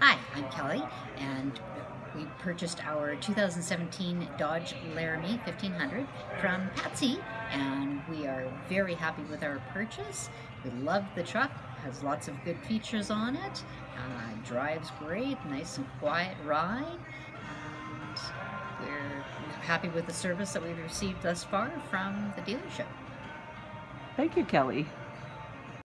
Hi, I'm Kelly, and we purchased our 2017 Dodge Laramie 1500 from Patsy, and we are very happy with our purchase. We love the truck, has lots of good features on it, uh, drives great, nice and quiet ride, and we're happy with the service that we've received thus far from the dealership. Thank you, Kelly.